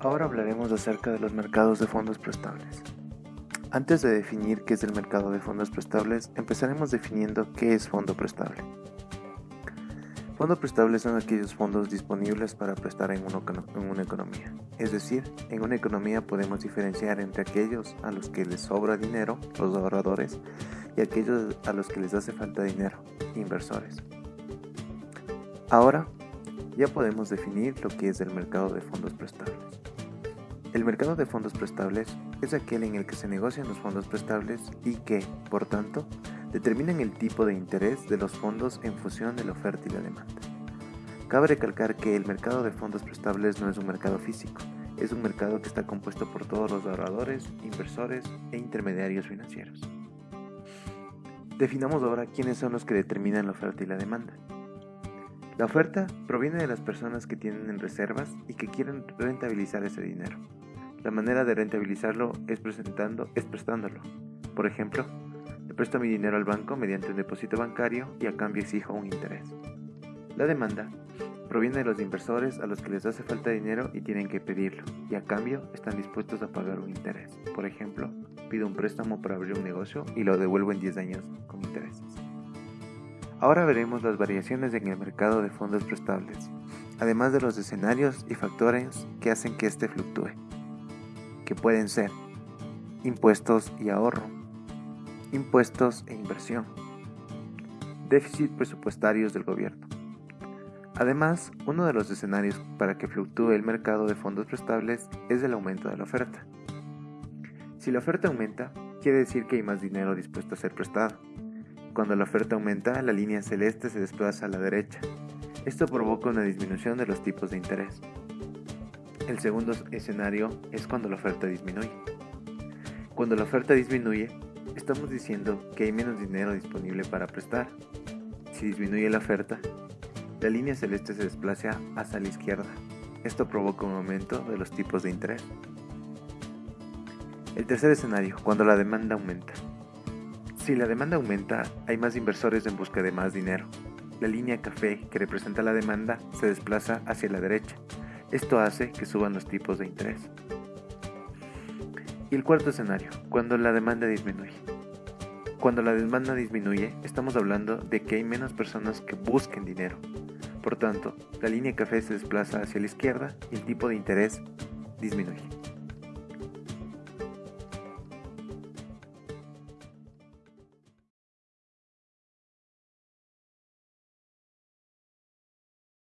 Ahora hablaremos acerca de los mercados de fondos prestables. Antes de definir qué es el mercado de fondos prestables, empezaremos definiendo qué es fondo prestable. Fondo prestable son aquellos fondos disponibles para prestar en una, economía. Es decir, en una economía podemos diferenciar entre aquellos a los que les sobra dinero, los ahorradores, y aquellos a los que les hace falta dinero, inversores. Ahora, ya podemos definir lo que es el mercado de fondos prestables. El mercado de fondos prestables es aquel en el que se negocian los fondos prestables y que, por tanto, determinan el tipo de interés de los fondos en función de la oferta y la demanda. Cabe recalcar que el mercado de fondos prestables no es un mercado físico, es un mercado que está compuesto por todos los ahorradores, inversores e intermediarios financieros. Definamos ahora quiénes son los que determinan la oferta y la demanda. La oferta proviene de las personas que tienen reservas y que quieren rentabilizar ese dinero. La manera de rentabilizarlo es presentando, es prestándolo. Por ejemplo, presto mi dinero al banco mediante un depósito bancario y a cambio exijo un interés. La demanda proviene de los inversores a los que les hace falta dinero y tienen que pedirlo, y a cambio están dispuestos a pagar un interés. Por ejemplo, pido un préstamo para abrir un negocio y lo devuelvo en 10 años con intereses. Ahora veremos las variaciones en el mercado de fondos prestables, además de los escenarios y factores que hacen que éste fluctúe, que pueden ser impuestos y ahorro, impuestos e inversión, déficit presupuestarios del gobierno. Además, uno de los escenarios para que fluctúe el mercado de fondos prestables es el aumento de la oferta. Si la oferta aumenta, quiere decir que hay más dinero dispuesto a ser prestado. Cuando la oferta aumenta, la línea celeste se desplaza a la derecha. Esto provoca una disminución de los tipos de interés. El segundo escenario es cuando la oferta disminuye. Cuando la oferta disminuye, Estamos diciendo que hay menos dinero disponible para prestar. Si disminuye la oferta, la línea celeste se desplaza hacia la izquierda. Esto provoca un aumento de los tipos de interés. El tercer escenario, cuando la demanda aumenta. Si la demanda aumenta, hay más inversores en busca de más dinero. La línea café que representa la demanda se desplaza hacia la derecha. Esto hace que suban los tipos de interés. Y el cuarto escenario, cuando la demanda disminuye. Cuando la demanda disminuye, estamos hablando de que hay menos personas que busquen dinero. Por tanto, la línea café se desplaza hacia la izquierda y el tipo de interés disminuye.